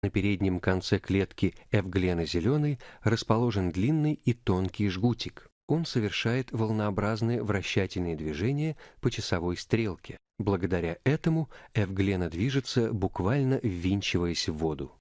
На переднем конце клетки эвглена зеленой расположен длинный и тонкий жгутик. Он совершает волнообразные вращательные движения по часовой стрелке. Благодаря этому эвглена движется, буквально ввинчиваясь в воду.